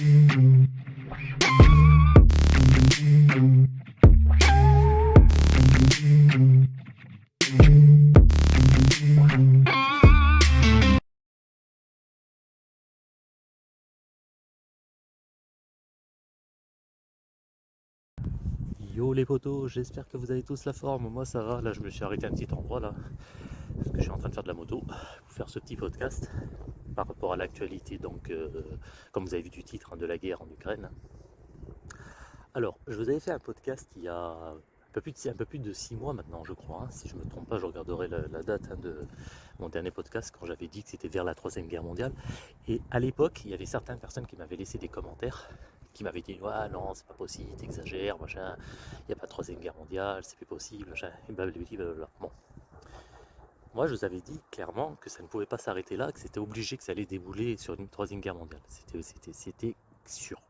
Yo les potos, j'espère que vous avez tous la forme, moi ça va, là je me suis arrêté un petit endroit là, parce que je suis en train de faire de la moto, pour faire ce petit podcast, par rapport à l'actualité, donc euh, comme vous avez vu du titre, hein, de la guerre en Ukraine. Alors, je vous avais fait un podcast il y a un peu plus de, six mois maintenant, je crois, hein. si je ne me trompe pas, je regarderai la, date hein, de mon dernier podcast, quand j'avais dit que c'était vers la troisième guerre mondiale, et à l'époque, il y avait certaines personnes qui m'avaient laissé des commentaires, qui m'avait dit ouais non c'est pas possible, t'exagères, machin, il n'y a pas de troisième guerre mondiale, c'est plus possible, machin, et blablabla. Bon. Moi je vous avais dit clairement que ça ne pouvait pas s'arrêter là, que c'était obligé que ça allait débouler sur une troisième guerre mondiale. C'était sûr.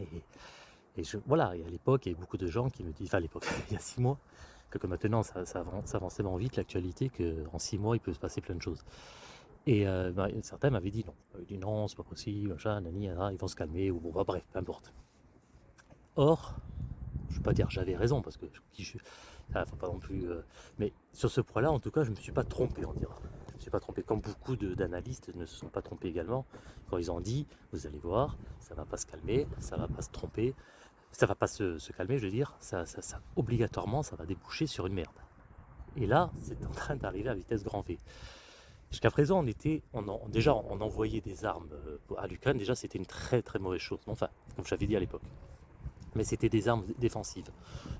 Et, voilà, à l'époque, il y avait beaucoup de gens qui me disent, enfin à l'époque, il y a six mois, que maintenant ça, ça, avance, avance tellement vite l'actualité qu'en six mois il peut se passer plein de choses. Et euh, bah, certains m'avaient dit non. Ils dit non, c'est pas possible, machin, nani, ils vont se calmer, ou bon, bah, bref, peu importe. Or, pas dire j'avais raison, parce que je, ça, pas non plus. Euh, mais sur ce point-là, en tout cas, je me suis pas trompé, on dira. Je me suis pas trompé, comme beaucoup d'analystes ne se sont pas trompés également, quand ils ont dit, vous allez voir, ça va pas se calmer, ça va pas se tromper, ça va pas se, se calmer, je veux dire, ça, ça, ça, obligatoirement, ça va déboucher sur une merde. Et là, c'est en train d'arriver à vitesse grand V. Jusqu'à présent, on était, on déjà, on envoyait des armes euh, à l'Ukraine. Déjà, c'était une très très mauvaise chose. Enfin, comme j'avais dit à l'époque. Mais c'était des armes défensives.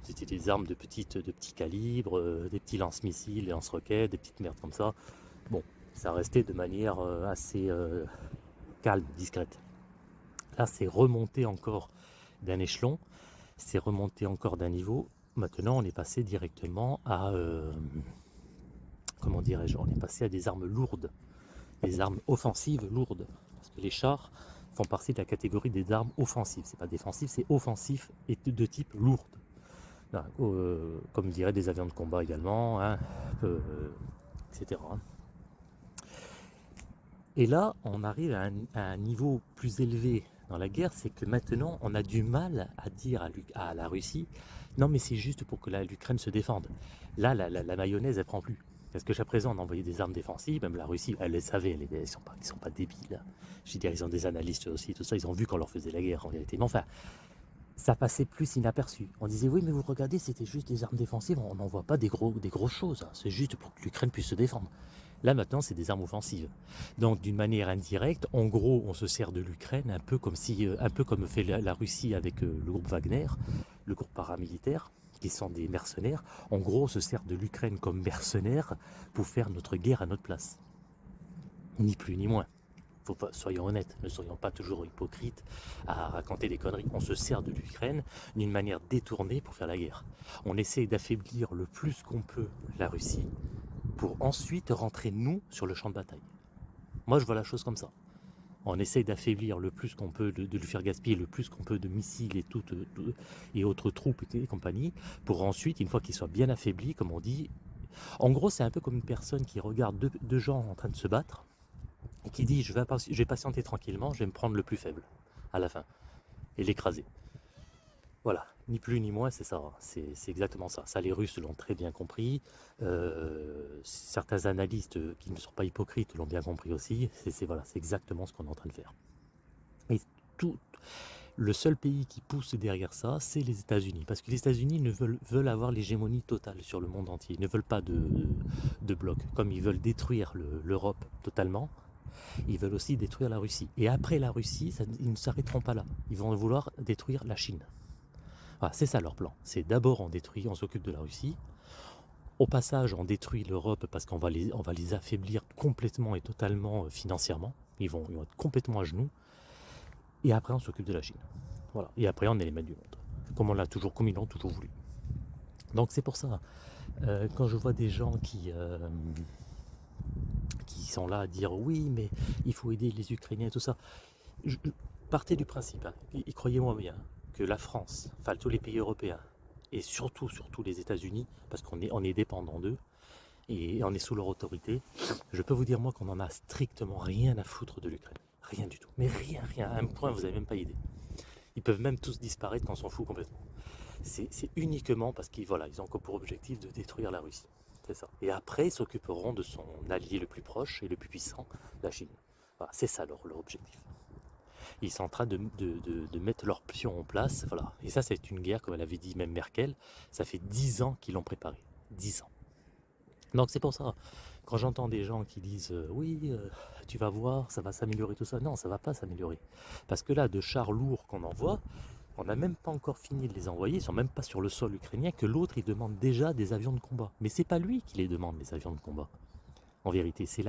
C'était des armes de, petites, de petits calibres, euh, des petits lance-missiles, des lance-roquettes, des petites merdes comme ça. Bon, ça restait de manière euh, assez calme, discrète. Là, c'est remonté encore d'un échelon, c'est remonté encore d'un niveau. Maintenant, on est passé directement à comment dirais-je, on est passé à des armes lourdes, des armes offensives lourdes. Parce que les chars font partie de la catégorie des armes offensives. C'est pas défensif, c'est offensif et de, type lourde. Euh, comme dirait des avions de combat également, hein, euh, etc. Et là, on arrive à un, niveau plus élevé dans la guerre, c'est que maintenant, on a du mal à dire à, la Russie, non mais c'est juste pour que l'Ukraine se défende. Là, la, mayonnaise, elle prend plus. Parce que jusqu'à présent, on envoyait des armes défensives, même la Russie, elle les savait, ils ne sont, pas, débiles. Je veux dire, ils ont des analystes aussi, tout ça, ils ont vu qu'on leur faisait la guerre en réalité. Mais enfin, ça passait plus inaperçu. On disait, oui, mais vous regardez, c'était juste des armes défensives, on n'envoie pas des, gros, des grosses choses, hein. c'est juste pour que l'Ukraine puisse se défendre. Là, maintenant, c'est des armes offensives. Donc, d'une manière indirecte, en gros, on se sert de l'Ukraine un peu comme si, euh, un peu comme fait la, Russie avec euh, le groupe Wagner, le groupe paramilitaire qui sont des mercenaires, en gros se sert de l'Ukraine comme mercenaire pour faire notre guerre à notre place. Ni plus ni moins. Faut soyons honnêtes, ne soyons pas toujours hypocrites à raconter des conneries. On se sert de l'Ukraine d'une manière détournée pour faire la guerre. On essaie d'affaiblir le plus qu'on peut la Russie pour ensuite rentrer nous sur le champ de bataille. Moi je vois la chose comme ça on essaye d'affaiblir le plus qu'on peut, de, lui faire gaspiller le plus qu'on peut de missiles et, toutes, et autres troupes et compagnie, pour ensuite, une fois qu'il soit bien affaibli, comme on dit, en gros c'est un peu comme une personne qui regarde deux, gens en train de se battre, et qui dit je vais, je vais patienter tranquillement, je vais me prendre le plus faible à la fin, et l'écraser. Voilà, ni plus ni moins, c'est ça, hein. c'est exactement ça. Ça, les Russes l'ont très bien compris, euh, certains analystes qui ne sont pas hypocrites l'ont bien compris aussi, c'est voilà, exactement ce qu'on est en train de faire. Et tout, le seul pays qui pousse derrière ça, c'est les États-Unis, parce que les États-Unis ne veulent, avoir l'hégémonie totale sur le monde entier, ils ne veulent pas de, de bloc, comme ils veulent détruire l'Europe totalement, ils veulent aussi détruire la Russie. Et après la Russie, ils ne s'arrêteront pas là, ils vont vouloir détruire la Chine c'est ça leur plan. C'est d'abord on détruit, on s'occupe de la Russie. Au passage, on détruit l'Europe parce qu'on va, les, va les affaiblir complètement et totalement euh, financièrement. Ils vont, être complètement à genoux. Et après, on s'occupe de la Chine. Voilà. Et après, on est les maîtres du monde. Comme on l'a toujours, comme ils l'ont toujours voulu. Donc c'est pour ça, euh, quand je vois des gens qui, euh, qui sont là à dire oui, mais il faut aider les Ukrainiens et tout ça, partez du principe, hein, et croyez-moi bien, que la France, enfin tous les pays européens, et surtout, surtout les États-Unis, parce qu'on est, on est dépendant d'eux, et on est sous leur autorité, je peux vous dire moi qu'on en a strictement rien à foutre de l'Ukraine. rien du tout. Mais rien, rien. À un point, vous n'avez même pas idée. Ils peuvent même tous disparaître quand on s'en fout complètement. C'est uniquement parce qu'ils voilà, ils ont pour objectif de détruire la Russie. C'est ça. Et après, ils s'occuperont de son allié le plus proche et le plus puissant, la Chine. Voilà, c'est ça leur, leur, objectif. Ils sont en train de, mettre leur pion en place. Voilà. Et ça, c'est une guerre, comme elle avait dit même Merkel. Ça fait dix ans qu'ils l'ont préparée. Dix ans. Donc c'est pour ça, quand j'entends des gens qui disent euh, oui, euh, tu vas voir, ça va s'améliorer tout ça. Non, ça va pas s'améliorer. Parce que là, de chars lourds qu'on envoie, on n'a même pas encore fini de les envoyer, ils sont même pas sur le sol ukrainien, que l'autre il demande déjà des avions de combat. Mais c'est pas lui qui les demande, les avions de combat. En vérité, c'est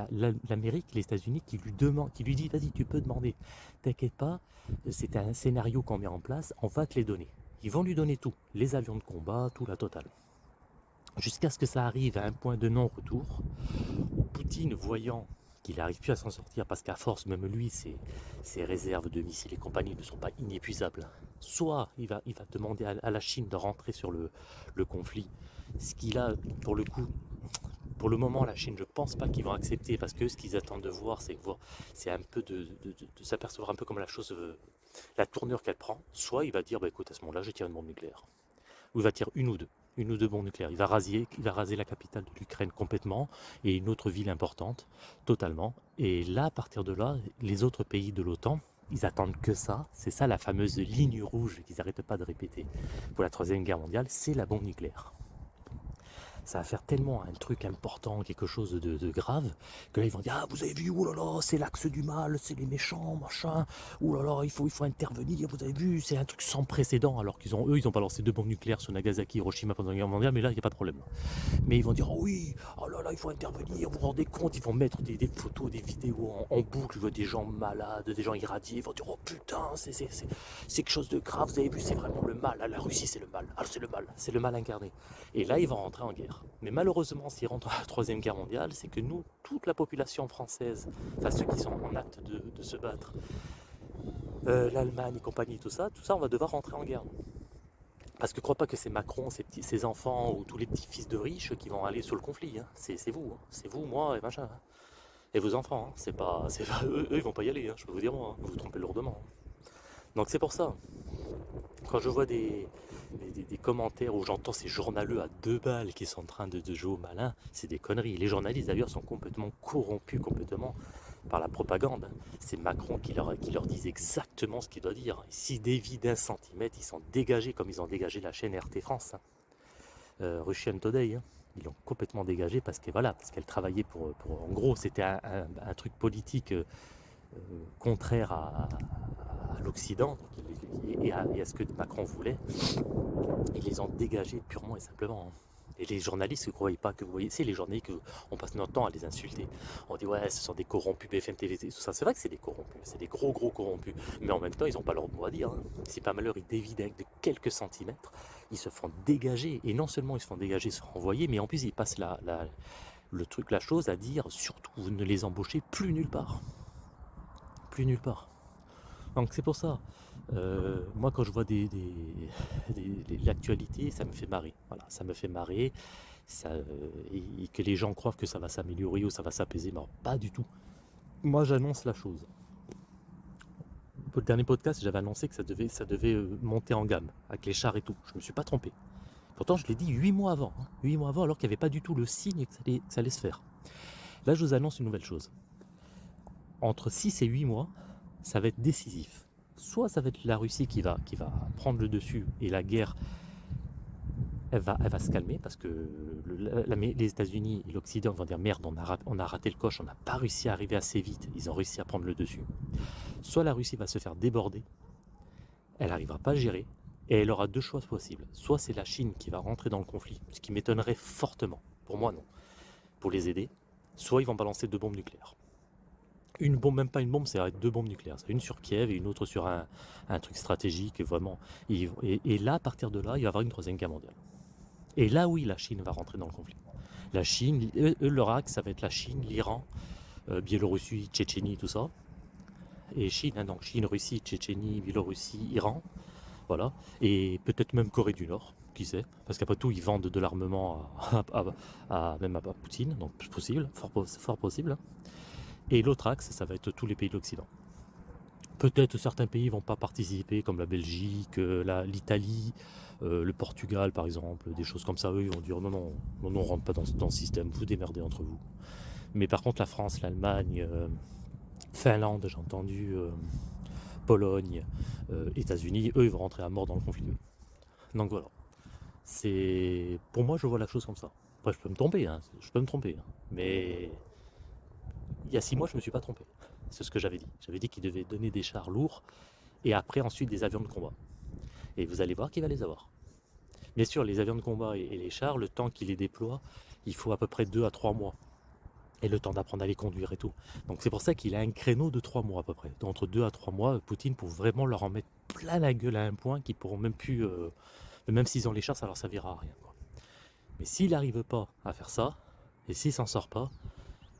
l'Amérique, les États-Unis qui lui demande, qui lui dit vas-y, tu peux demander. T'inquiète pas, c'est un scénario qu'on met en place, on va te les donner. Ils vont lui donner tout, les avions de combat, tout la totale. Jusqu'à ce que ça arrive à un point de non-retour, où Poutine, voyant qu'il n'arrive plus à s'en sortir parce qu'à force, même lui, ses, réserves de missiles et compagnie ne sont pas inépuisables. Soit il va, il va demander à, la Chine de rentrer sur le, le conflit, ce qu'il a, pour le coup, pour le moment, la Chine, je ne pense pas qu'ils vont accepter parce que ce qu'ils attendent de voir, c'est un peu de, de, s'apercevoir un peu comme la chose, euh, la tournure qu'elle prend. Soit il va dire, bah, écoute, à ce moment-là, je tire une bombe nucléaire. Ou il va tirer une ou deux une ou deux bombes nucléaires. Il va raser, il va raser la capitale de l'Ukraine complètement et une autre ville importante, totalement. Et là, à partir de là, les autres pays de l'OTAN, ils attendent que ça. C'est ça la fameuse ligne rouge qu'ils n'arrêtent pas de répéter pour la Troisième Guerre mondiale, c'est la bombe nucléaire ça va faire tellement un truc important, quelque chose de, grave, que là ils vont dire ah vous avez vu, oulala, c'est l'axe du mal, c'est les méchants, machin, oulala, il faut, il faut intervenir, vous avez vu, c'est un truc sans précédent, alors qu'ils ont eux, ils ont balancé deux bombes nucléaires sur Nagasaki, Hiroshima pendant la guerre mondiale, mais là il n'y a pas de problème. Mais ils vont dire oh oui, oh là là, il faut intervenir, vous vous rendez compte, ils vont mettre des, photos, des vidéos en, boucle, des gens malades, des gens irradiés, ils vont dire oh putain, c'est quelque chose de grave, vous avez vu, c'est vraiment le mal, la Russie c'est le mal, ah c'est le mal, c'est le mal incarné. Et là ils vont rentrer en guerre. Mais malheureusement, s'ils rentrent à la Troisième Guerre mondiale, c'est que nous, toute la population française, enfin ceux qui sont en acte de, se battre, euh, l'Allemagne et compagnie, tout ça, tout ça, on va devoir rentrer en guerre. Parce que crois pas que c'est Macron, ses, enfants ou tous les petits fils de riches qui vont aller sur le conflit. Hein. C'est vous, hein. c'est vous, moi et machin. Hein. Et vos enfants, c'est pas, eux, eux, ils vont pas y aller, je peux vous dire vous vous trompez lourdement. Donc c'est pour ça. Quand je vois des, commentaires où j'entends ces journaleux à deux balles qui sont en train de, jouer au malin, c'est des conneries. Les journalistes d'ailleurs sont complètement corrompus complètement par la propagande. C'est Macron qui leur, qui dit exactement ce qu'il doit dire. S'ils dévient d'un centimètre, ils sont dégagés comme ils ont dégagé la chaîne RT France. Hein. Euh, Russian Today, hein. ils l'ont complètement dégagé parce que qu'elle travaillait pour, pour, en gros, c'était un, truc politique euh, euh, contraire à, l'Occident et, à, ce que Macron voulait. Ils les ont dégagés purement et simplement. Hein. Et les journalistes, ne croyez pas que vous voyez, c'est les journalistes qu'on passe notre temps à les insulter. On dit ouais, ce sont des corrompus, BFM TV, tout ça. C'est vrai que c'est des corrompus, c'est des gros gros corrompus. Mais en même temps, ils n'ont pas leur mot à dire. Hein. Si pas malheur, ils dévident de quelques centimètres, ils se font dégager. Et non seulement ils se font dégager, se renvoyer, mais en plus ils passent le truc, la chose à dire, surtout vous ne les embauchez plus nulle part plus nulle part. Donc c'est pour ça, euh, moi quand je vois des, l'actualité, ça me fait marrer. Voilà, ça me fait marrer. Euh, et, que les gens croient que ça va s'améliorer ou ça va s'apaiser, mais pas du tout. Moi j'annonce la chose. Pour le dernier podcast, j'avais annoncé que ça devait, euh, monter en gamme, avec les chars et tout. Je me suis pas trompé. Pourtant je l'ai dit huit mois avant. Hein. huit mois avant alors qu'il n'y avait pas du tout le signe que ça allait, que ça allait se faire. Là je vous annonce une nouvelle chose entre 6 et 8 mois, ça va être décisif. Soit ça va être la Russie qui va, qui va prendre le dessus et la guerre, elle va, elle va se calmer parce que les États-Unis et l'Occident vont dire merde, on a, on a raté le coche, on n'a pas réussi à arriver assez vite, ils ont réussi à prendre le dessus. Soit la Russie va se faire déborder, elle n'arrivera pas à gérer, et elle aura deux choix possibles. Soit c'est la Chine qui va rentrer dans le conflit, ce qui m'étonnerait fortement, pour moi non, pour les aider, soit ils vont balancer deux bombes nucléaires une bombe, même pas une bombe, c'est deux bombes nucléaires. Une sur Kiev et une autre sur un, truc stratégique, vraiment. Et, là, à partir de là, il va y avoir une troisième guerre mondiale. Et là, oui, la Chine va rentrer dans le conflit. La Chine, eux, leur axe, ça va être la Chine, l'Iran, euh, Biélorussie, Tchétchénie, tout ça. Et Chine, hein, donc Chine, Russie, Tchétchénie, Biélorussie, Iran. Voilà. Et peut-être même Corée du Nord, qui sait. Parce qu'après tout, ils vendent de l'armement à, même à Poutine, donc possible, fort, fort possible. Et l'autre axe, ça va être tous les pays de l'Occident. Peut-être certains pays vont pas participer, comme la Belgique, euh, l'Italie, euh, le Portugal par exemple, des choses comme ça. Eux, ils vont dire non, non, on rentre pas dans, dans, ce système, vous démerdez entre vous. Mais par contre, la France, l'Allemagne, euh, Finlande, j'ai entendu, Pologne, États-Unis, eux, ils vont rentrer à mort dans le conflit. Donc voilà. C'est Pour moi, je vois la chose comme ça. Après, je peux me tromper, hein, je peux me tromper. Hein. mais il y a six mois, je ne me suis pas trompé. C'est ce que j'avais dit. J'avais dit qu'il devait donner des chars lourds et après ensuite des avions de combat. Et vous allez voir qu'il va les avoir. Bien sûr, les avions de combat et les chars, le temps qu'il les déploie, il faut à peu près 2 à 3 mois. Et le temps d'apprendre à les conduire et tout. Donc c'est pour ça qu'il a un créneau de 3 mois à peu près. entre 2 à 3 mois, Poutine pour vraiment leur en mettre plein la gueule à un point qu'ils pourront même plus... Euh, même s'ils ont les chars, ça leur servira à rien. Mais s'il n'arrive pas à faire ça, et s'il s'en sort pas,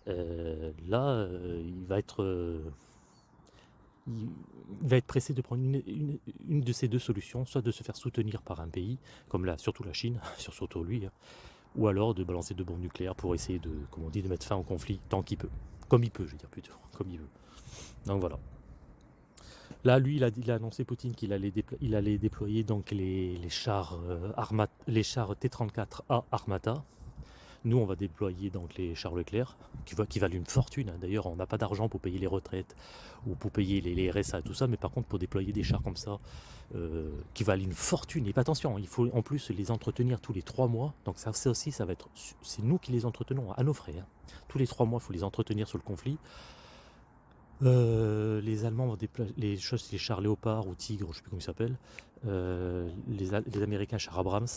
euh, là, euh, il va être euh, il va être pressé de prendre une, de ces deux solutions, soit de se faire soutenir par un pays, comme là, surtout la Chine, surtout lui, hein, ou alors de balancer de bombes nucléaires pour essayer de, comme on dit, de mettre fin au conflit tant qu'il peut. Comme il peut, je veux dire plutôt, comme il veut. Donc voilà. Là, lui, il a, annoncé Poutine qu'il allait, allait déployer donc les, chars, les chars T-34A Armata, nous, on va déployer donc les chars Leclerc, qui, valent une fortune. Hein. D'ailleurs, on n'a pas d'argent pour payer les retraites ou pour payer les, RSA et tout ça, mais par contre, pour déployer des chars comme ça, euh, qui valent une fortune, et pas attention, il faut en plus les entretenir tous les trois mois. Donc ça, aussi, ça va être, c'est nous qui les entretenons à nos frais. Hein. Tous les trois mois, il faut les entretenir sur le conflit. Euh, les Allemands vont déployer les, chars Léopard ou Tigre, je ne sais plus comment ils s'appellent. Euh, les, Américains chars Abrams,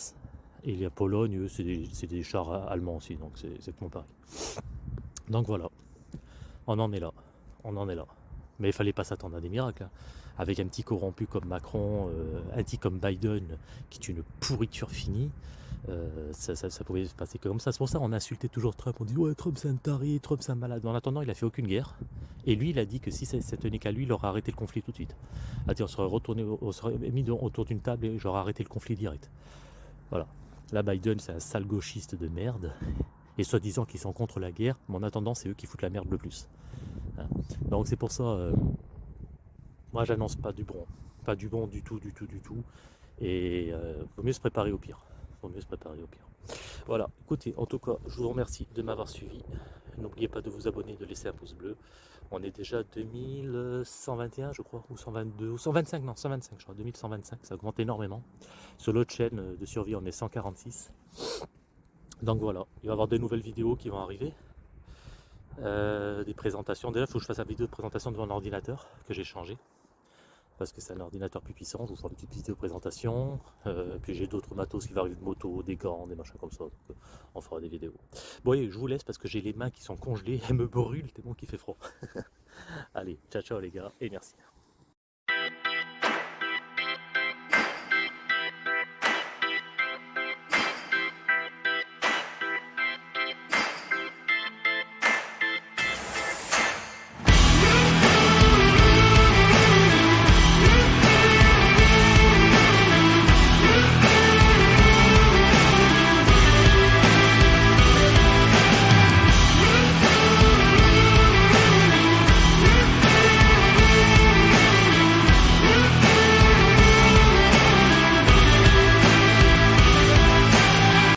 et la Pologne, c'est des, chars allemands aussi, donc c'est pareil. Donc voilà, on en est là, on en est là. Mais il fallait pas s'attendre à des miracles. Hein. Avec un petit corrompu comme Macron, euh, un petit comme Biden, qui est une pourriture finie, euh, ça, pouvait se passer comme ça. C'est pour ça qu'on insultait toujours Trump. On dit ouais Trump c'est un taré, Trump c'est un malade. En attendant, il a fait aucune guerre. Et lui, il a dit que si ça, tenait qu'à lui, il aurait arrêté le conflit tout de suite. on serait retourné, on serait mis autour d'une table et j'aurais arrêté le conflit direct. Voilà. Là, Biden, c'est un sale gauchiste de merde. Et soi-disant qu'ils sont contre la guerre, mais en attendant, c'est eux qui foutent la merde le plus. Hein. Donc c'est pour ça, euh, moi j'annonce pas du bon. Pas du bon du tout, du tout, du tout. Et euh, vaut mieux se préparer au pire. Vaut mieux se préparer au pire. Voilà, écoutez, en tout cas, je vous remercie de m'avoir suivi. N'oubliez pas de vous abonner, de laisser un pouce bleu. On est déjà 2121, je crois, ou 122, ou 125, non, 125, je crois, 2125, ça augmente énormément. Sur l'autre chaîne de survie, on est 146. Donc voilà, il va y avoir de nouvelles vidéos qui vont arriver. Euh, des présentations. Déjà, il faut que je fasse la vidéo de présentation devant un ordinateur que j'ai changé parce que c'est un ordinateur plus puissant, je vous ferai une petite vidéo présentation, euh, puis j'ai d'autres matos qui vont arriver de moto, des gants, des machins comme ça, donc euh, on fera des vidéos. Bon, je vous laisse parce que j'ai les mains qui sont congelées, elles me brûlent tellement qu'il fait froid. Allez, ciao ciao les gars, et merci.